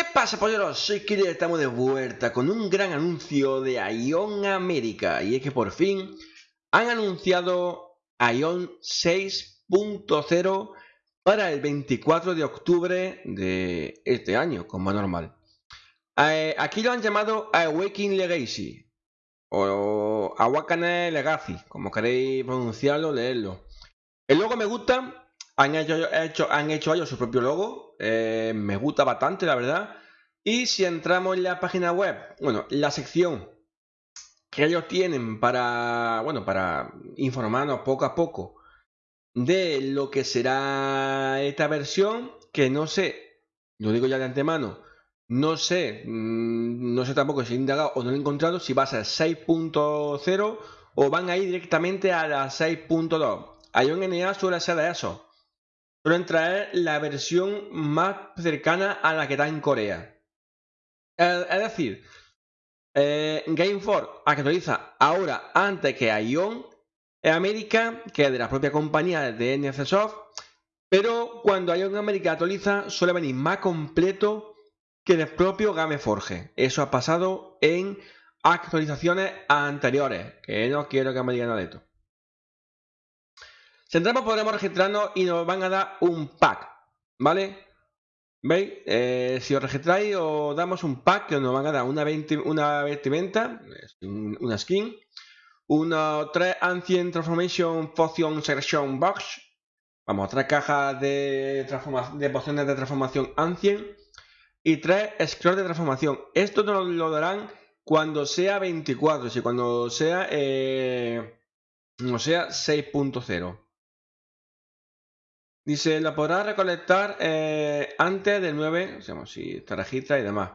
¿Qué pasa, polleros? Soy Killer y estamos de vuelta con un gran anuncio de Ion América. Y es que por fin han anunciado Ion 6.0 para el 24 de octubre de este año, como normal. Eh, aquí lo han llamado Awakening Legacy o Awakening Legacy, como queréis pronunciarlo, leerlo. El logo me gusta, han hecho, han hecho ellos su propio logo, eh, me gusta bastante, la verdad. Y si entramos en la página web, bueno, la sección que ellos tienen para, bueno, para informarnos poco a poco de lo que será esta versión, que no sé, lo digo ya de antemano, no sé, mm, no sé tampoco si he indagado o no he encontrado si va a ser 6.0 o van a ir directamente a la 6.2. Ion NA suele ser de eso suelen traer la versión más cercana a la que está en Corea. Es decir, eh, Game 4 actualiza ahora antes que Ion en América, que es de la propia compañía de NCSoft, pero cuando Ion América actualiza suele venir más completo que el propio Gameforge. Eso ha pasado en actualizaciones anteriores, que no quiero que me digan nada de esto. Si entramos podremos registrarnos y nos van a dar un pack, ¿vale? ¿Veis? Eh, si os registráis os damos un pack que nos van a dar una, una vestimenta, una skin, una 3 Ancient Transformation Potion Selection Box, vamos, tres cajas de, de pociones de transformación Ancient y tres Scrolls de transformación. Esto nos lo darán cuando sea 24, si cuando sea, eh, sea 6.0. Dice, la podrás recolectar eh, antes del 9, o si te registra y demás.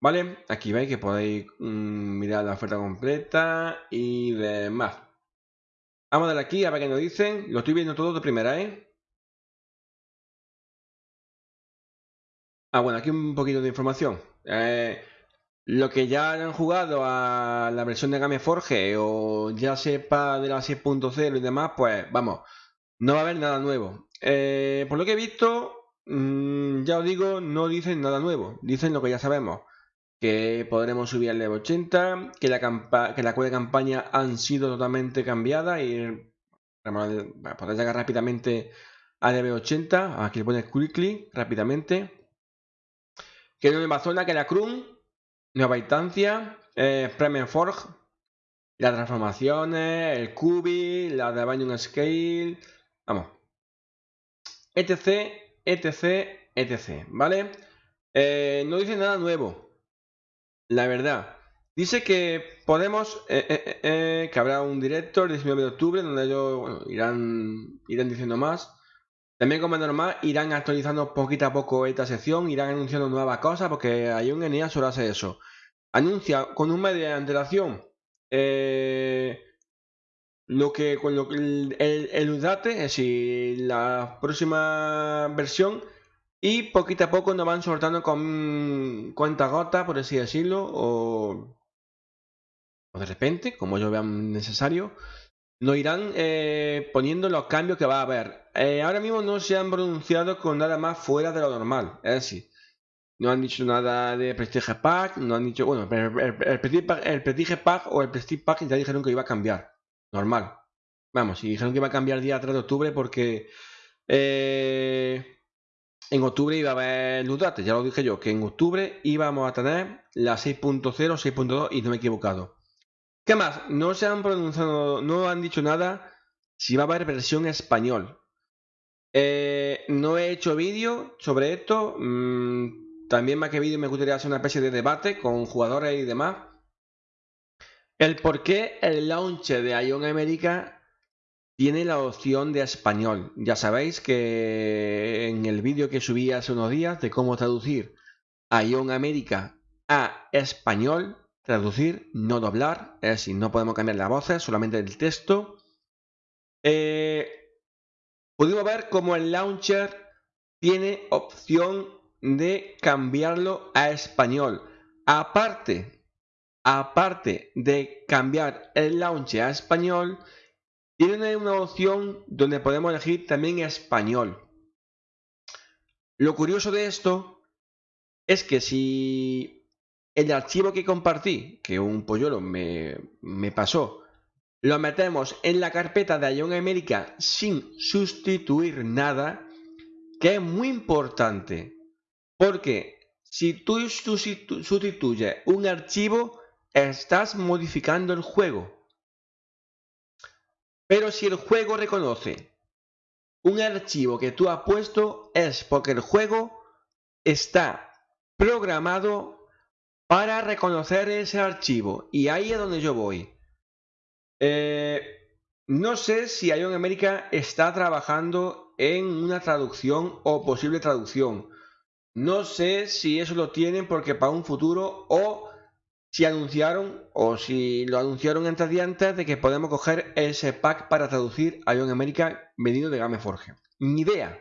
¿Vale? Aquí veis que podéis mm, mirar la oferta completa y demás. Vamos a darle aquí a ver qué nos dicen. Lo estoy viendo todo de primera, ¿eh? Ah, bueno, aquí un poquito de información. Eh, lo que ya han jugado a la versión de Game Forge o ya sepa de la 6.0 y demás, pues vamos, no va a haber nada nuevo. Eh, por lo que he visto, mm, ya os digo, no dicen nada nuevo. Dicen lo que ya sabemos. Que podremos subir al level 80, que la, que la de campaña han sido totalmente cambiadas y podéis llegar rápidamente a level 80. Aquí le pones quickly, rápidamente. Que no nueva zona, que la Krum, nueva instancia, eh, Premium Forge, las transformaciones, el Cubi, la de Binding Scale. Vamos, etc, etc, etc, ¿vale? Eh, no dice nada nuevo, la verdad. Dice que podemos, eh, eh, que habrá un director el 19 de octubre donde ellos irán, irán diciendo más. También como normal, irán actualizando poquito a poco esta sección, irán anunciando nuevas cosas porque hay un NEA suele hacer eso. Anuncia con un mes de antelación lo que con lo el, el, UDATE, es decir, la próxima versión, y poquito a poco nos van soltando con cuenta gota, por así decirlo, o, o de repente, como ellos vean necesario, nos irán eh, poniendo los cambios que va a haber. Eh, ahora mismo no se han pronunciado con nada más fuera de lo normal, es decir, no han dicho nada de Prestige Pack, no han dicho, bueno, el, el, el, Prestige Pack o el Prestige Pack ya dijeron que iba a cambiar normal. Vamos, y dijeron que iba a cambiar el día 3 de octubre porque eh, en octubre iba a haber Ludate, ya lo dije yo, que en octubre íbamos a tener la 6.0, 6.2 y no me he equivocado. ¿Qué más? No se han pronunciado, no han dicho nada si va a haber versión español. Eh, no he hecho vídeo sobre esto. Mm, también más que vídeo me gustaría hacer una especie de debate con jugadores y demás el por qué el launcher de Ion América tiene la opción de español. Ya sabéis que en el vídeo que subí hace unos días de cómo traducir Ion América a español, traducir, no doblar, es decir, no podemos cambiar las voces, solamente el texto. Eh, pudimos ver cómo el launcher tiene opción de cambiarlo a español. Aparte aparte de cambiar el launcher a español, tiene una opción donde podemos elegir también español. Lo curioso de esto es que si el archivo que compartí, que un polluelo me, me pasó, lo metemos en la carpeta de Ion América sin sustituir nada, que es muy importante, porque si tú sustituyes un archivo, estás modificando el juego. Pero si el juego reconoce un archivo que tú has puesto, es porque el juego está programado para reconocer ese archivo. Y ahí es donde yo voy. Eh, no sé si Ion América está trabajando en una traducción o posible traducción. No sé si eso lo tienen porque para un futuro o si anunciaron o si lo anunciaron antes de antes de que podemos coger ese pack para traducir Ion América venido de Gameforge. Ni idea.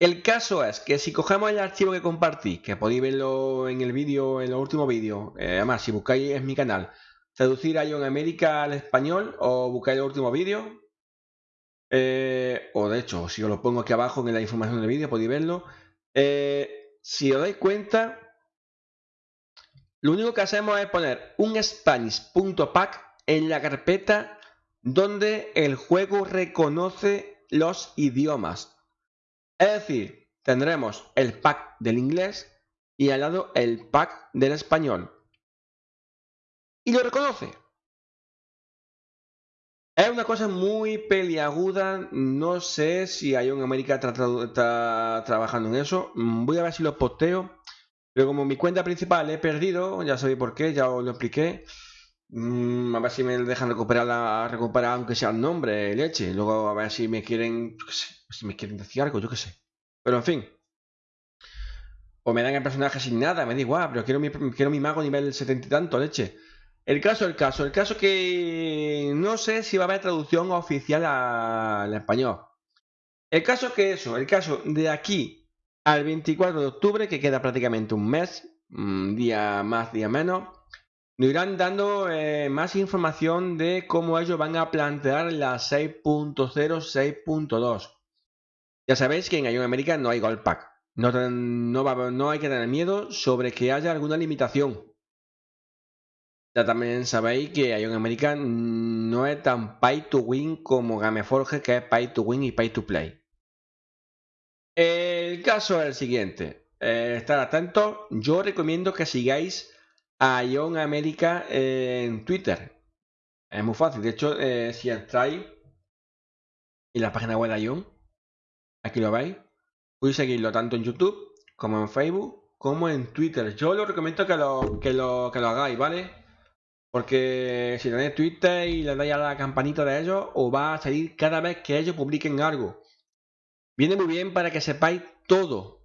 El caso es que si cogemos el archivo que compartí, que podéis verlo en el vídeo, en el último vídeo, eh, además si buscáis en mi canal, traducir Ion América al español o buscáis el último vídeo. Eh, o de hecho, si os lo pongo aquí abajo en la información del vídeo, podéis verlo. Eh, si os dais cuenta, lo único que hacemos es poner un Spanish.pack en la carpeta donde el juego reconoce los idiomas. Es decir, tendremos el pack del inglés y al lado el pack del español y lo reconoce. Es una cosa muy peliaguda. No sé si Ion América está, trabajando en eso. Voy a ver si lo posteo. Pero como mi cuenta principal he perdido, ya sabéis por qué, ya os lo expliqué. Mm, a ver si me dejan recuperar, recuperar aunque sea el nombre, leche. Luego a ver si me quieren, si me quieren decir algo, yo qué sé. Pero en fin. O me dan el personaje sin nada, me da igual, pero quiero mi, quiero mi mago nivel 70 y tanto, leche. El caso, el caso, el caso que no sé si va a haber traducción oficial al español. El caso que eso, el caso de aquí al 24 de octubre, que queda prácticamente un mes, un día más, día menos, nos irán dando eh, más información de cómo ellos van a plantear la 6.0, 6.2. Ya sabéis que en Ion América no hay Gold Pack. No, no, no hay que tener miedo sobre que haya alguna limitación. Ya también sabéis que Ion American no es tan pay to win como Gameforge, que es pay to win y pay to play. El caso es el siguiente. Eh, estar atentos. Yo recomiendo que sigáis a Ion América en Twitter. Es muy fácil. De hecho, eh, si entráis en la página web de Ion, aquí lo veis, podéis seguirlo tanto en YouTube como en Facebook como en Twitter. Yo lo recomiendo que lo, que lo, que lo hagáis, ¿vale? Porque si tenéis Twitter y le dais a la campanita de ellos, os va a salir cada vez que ellos publiquen algo. Viene muy bien para que sepáis todo.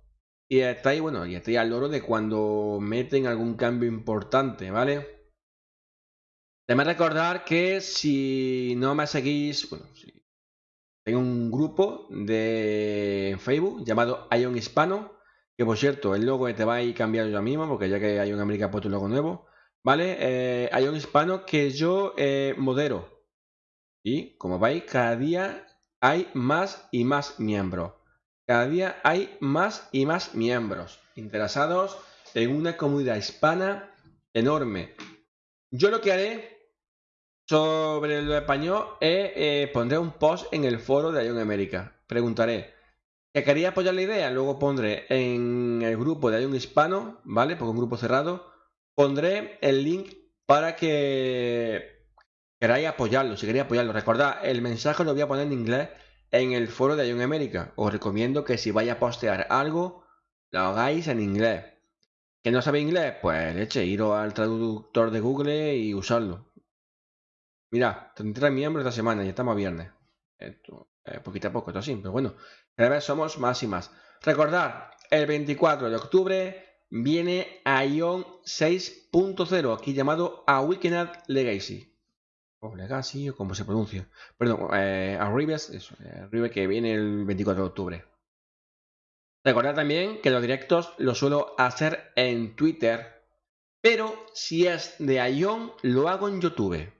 Y estáis, bueno, y estáis al loro de cuando meten algún cambio importante, ¿vale? Además recordar que si no me seguís, bueno, tengo un grupo de Facebook llamado Ion Hispano, que por cierto, el logo te va a ir cambiando yo mismo, porque ya que hay un América puesto un logo nuevo. ¿Vale? Eh, un hispano que yo eh, modero. Y como veis, cada día hay más y más miembros. Cada día hay más y más miembros interesados en una comunidad hispana enorme. Yo lo que haré sobre lo español es eh, pondré un post en el foro de Ion América. Preguntaré, ¿que quería apoyar la idea? Luego pondré en el grupo de Ion Hispano, ¿vale? Porque un grupo cerrado Pondré el link para que queráis apoyarlo, si queréis apoyarlo. Recordad, el mensaje lo voy a poner en inglés en el foro de Ion América. Os recomiendo que si vais a postear algo, lo hagáis en inglés. ¿Que no sabéis inglés? Pues leche, iros al traductor de Google y usarlo. Mira, 33 miembros esta semana y estamos a viernes. Esto, poquito a poco, esto sí, pero bueno, cada vez somos más y más. Recordad, el 24 de octubre viene Ion 6.0, aquí llamado Awakened Legacy. O Legacy, o como se pronuncia. Perdón, eh, Arribes, eso, Arribes que viene el 24 de octubre. Recordad también que los directos los suelo hacer en Twitter, pero si es de Ion, lo hago en YouTube.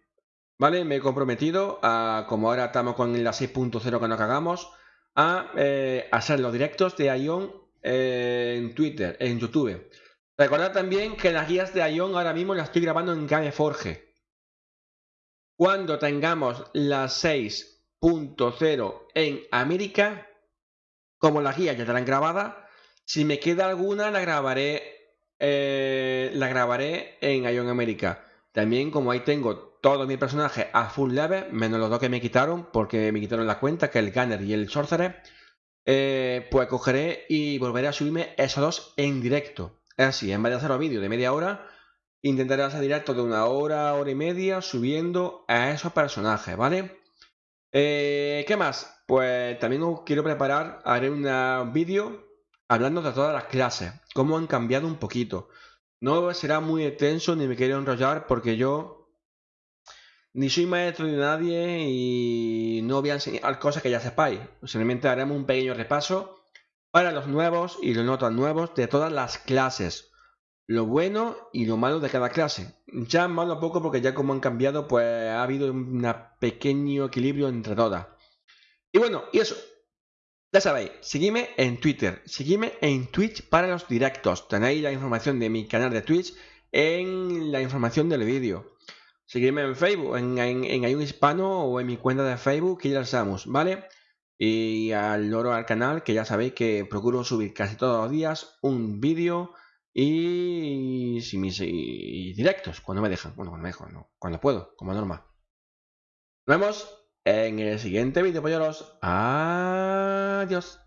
¿Vale? Me he comprometido a, como ahora estamos con la 6.0 que nos cagamos, a eh, hacer los directos de Ion eh, en Twitter, en YouTube. Recordad también que las guías de Ion ahora mismo las estoy grabando en Gameforge. Cuando tengamos las 6.0 en América, como las guías ya estarán grabadas, si me queda alguna la grabaré, eh, la grabaré en Ion América. También como ahí tengo todos mis personajes a full level, menos los dos que me quitaron, porque me quitaron la cuenta, que el Gunner y el Sorcerer, eh, pues cogeré y volveré a subirme esos dos en directo. Es así, en vez de hacer los vídeos de media hora, intentaré hacer directo de una hora, hora y media, subiendo a esos personajes, ¿vale? Eh, ¿Qué más? Pues también os quiero preparar, haré un vídeo hablando de todas las clases, cómo han cambiado un poquito. No será muy extenso ni me quiero enrollar porque yo ni soy maestro de nadie y no voy a enseñar cosas que ya sepáis. Simplemente haremos un pequeño repaso para los nuevos y los no tan nuevos de todas las clases. Lo bueno y lo malo de cada clase. Ya malo poco porque ya como han cambiado, pues ha habido un pequeño equilibrio entre todas. Y bueno, y eso. Ya sabéis, seguidme en Twitter, seguidme en Twitch para los directos. Tenéis la información de mi canal de Twitch en la información del vídeo. Seguidme en Facebook, en, en, Hispano o en mi cuenta de Facebook, que ya lo ¿vale? y al loro al canal, que ya sabéis que procuro subir casi todos los días un vídeo y, si mis, directos, cuando me dejan, bueno, cuando me dejan, cuando puedo, como normal. Nos vemos en el siguiente vídeo, polleros. Adiós.